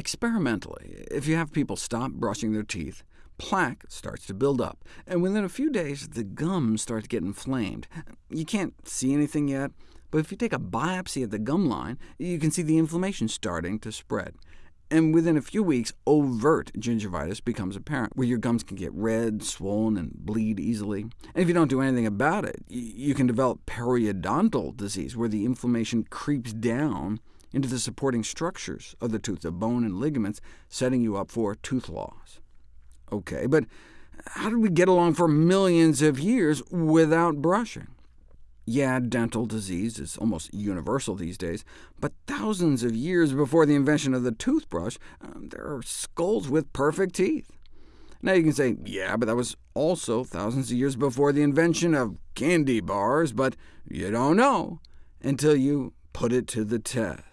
Experimentally, if you have people stop brushing their teeth, plaque starts to build up, and within a few days the gums start to get inflamed. You can't see anything yet, but if you take a biopsy at the gum line, you can see the inflammation starting to spread. And within a few weeks, overt gingivitis becomes apparent, where your gums can get red, swollen, and bleed easily. And if you don't do anything about it, you can develop periodontal disease, where the inflammation creeps down into the supporting structures of the tooth, the bone and ligaments, setting you up for tooth loss. OK, but how did we get along for millions of years without brushing? Yeah, dental disease is almost universal these days, but thousands of years before the invention of the toothbrush, um, there are skulls with perfect teeth. Now you can say, yeah, but that was also thousands of years before the invention of candy bars, but you don't know until you put it to the test.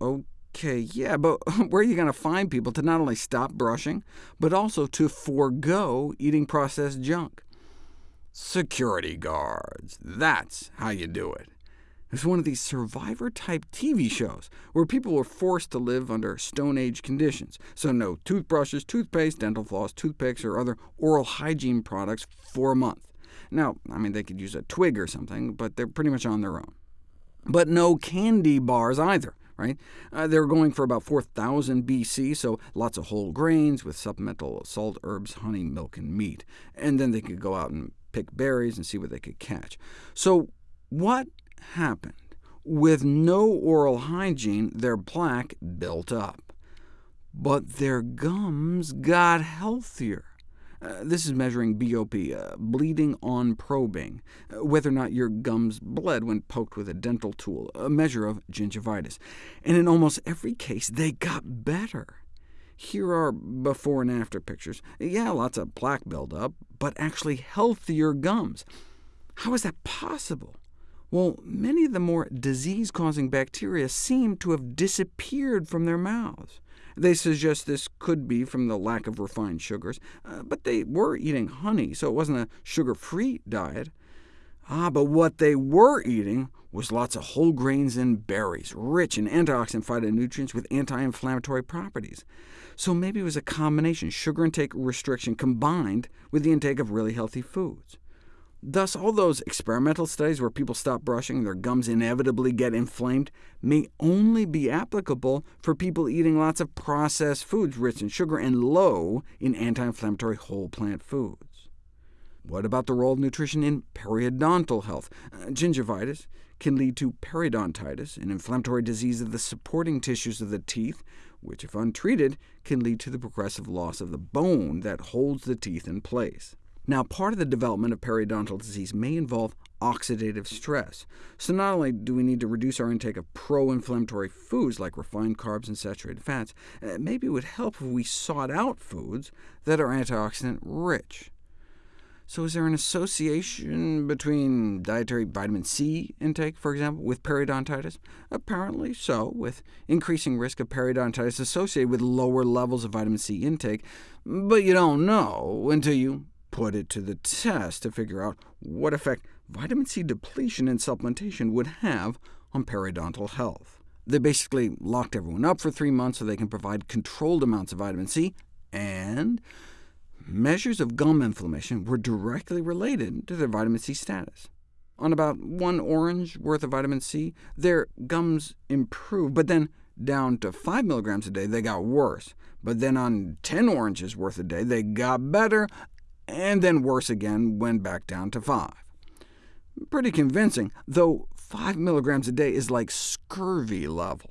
OK, yeah, but where are you going to find people to not only stop brushing, but also to forego eating processed junk? Security guards. That's how you do it. It's one of these survivor-type TV shows, where people were forced to live under Stone Age conditions, so no toothbrushes, toothpaste, dental floss, toothpicks, or other oral hygiene products for a month. Now, I mean, they could use a twig or something, but they're pretty much on their own. But no candy bars either. Right? Uh, they were going for about 4,000 BC, so lots of whole grains with supplemental salt, herbs, honey, milk, and meat. And then they could go out and pick berries and see what they could catch. So what happened? With no oral hygiene, their plaque built up. But their gums got healthier. Uh, this is measuring BOP, uh, bleeding on probing, uh, whether or not your gums bled when poked with a dental tool, a measure of gingivitis. And in almost every case, they got better. Here are before and after pictures. Yeah, lots of plaque buildup, but actually healthier gums. How is that possible? Well, many of the more disease-causing bacteria seem to have disappeared from their mouths. They suggest this could be from the lack of refined sugars, uh, but they were eating honey, so it wasn't a sugar-free diet. Ah, but what they were eating was lots of whole grains and berries, rich in antioxidant phytonutrients with anti-inflammatory properties. So maybe it was a combination, sugar intake restriction combined with the intake of really healthy foods. Thus, all those experimental studies where people stop brushing, their gums inevitably get inflamed, may only be applicable for people eating lots of processed foods rich in sugar and low in anti-inflammatory whole plant foods. What about the role of nutrition in periodontal health? Uh, gingivitis can lead to periodontitis, an inflammatory disease of the supporting tissues of the teeth, which, if untreated, can lead to the progressive loss of the bone that holds the teeth in place. Now, part of the development of periodontal disease may involve oxidative stress. So not only do we need to reduce our intake of pro-inflammatory foods like refined carbs and saturated fats, uh, maybe it would help if we sought out foods that are antioxidant rich. So is there an association between dietary vitamin C intake, for example, with periodontitis? Apparently so, with increasing risk of periodontitis associated with lower levels of vitamin C intake, but you don't know until you put it to the test to figure out what effect vitamin C depletion and supplementation would have on periodontal health. They basically locked everyone up for three months so they can provide controlled amounts of vitamin C, and measures of gum inflammation were directly related to their vitamin C status. On about one orange worth of vitamin C, their gums improved, but then down to 5 milligrams a day, they got worse. But then on 10 oranges worth a day, they got better, and then worse again when back down to 5. Pretty convincing, though 5 milligrams a day is like scurvy level.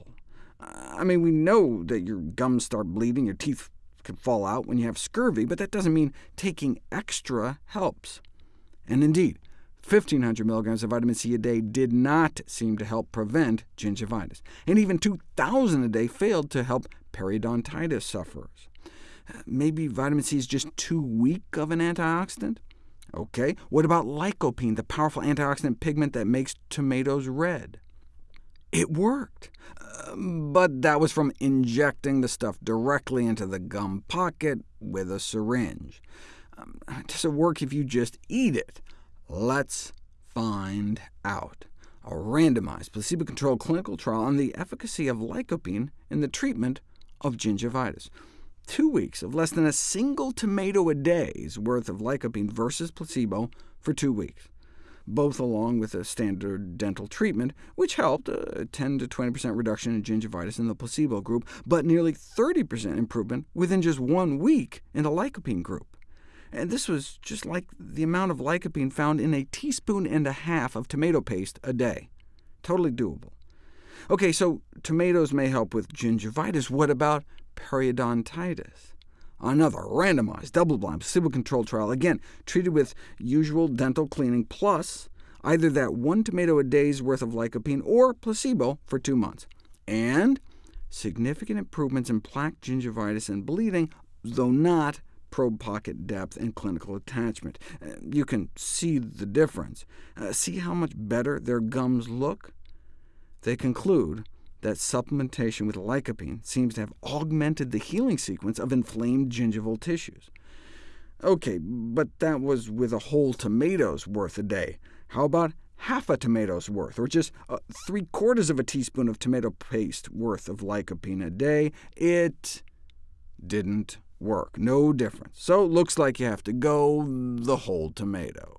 I mean, we know that your gums start bleeding, your teeth can fall out when you have scurvy, but that doesn't mean taking extra helps. And indeed, 1,500 milligrams of vitamin C a day did not seem to help prevent gingivitis, and even 2,000 a day failed to help periodontitis sufferers. Maybe vitamin C is just too weak of an antioxidant? OK, what about lycopene, the powerful antioxidant pigment that makes tomatoes red? It worked, uh, but that was from injecting the stuff directly into the gum pocket with a syringe. Um, does it work if you just eat it? Let's find out. A randomized, placebo-controlled clinical trial on the efficacy of lycopene in the treatment of gingivitis. Two weeks of less than a single tomato a day's worth of lycopene versus placebo for two weeks both along with a standard dental treatment, which helped uh, a 10 to 20% reduction in gingivitis in the placebo group, but nearly 30% improvement within just one week in the lycopene group. And this was just like the amount of lycopene found in a teaspoon and a half of tomato paste a day. Totally doable. OK, so tomatoes may help with gingivitis. What about periodontitis? Another randomized, double-blind, placebo-controlled trial, again, treated with usual dental cleaning plus either that one tomato a day's worth of lycopene or placebo for two months. And significant improvements in plaque gingivitis and bleeding, though not probe pocket depth and clinical attachment. You can see the difference. Uh, see how much better their gums look? They conclude that supplementation with lycopene seems to have augmented the healing sequence of inflamed gingival tissues. OK, but that was with a whole tomato's worth a day. How about half a tomato's worth, or just uh, three-quarters of a teaspoon of tomato paste worth of lycopene a day? It didn't work. No difference. So it looks like you have to go the whole tomato.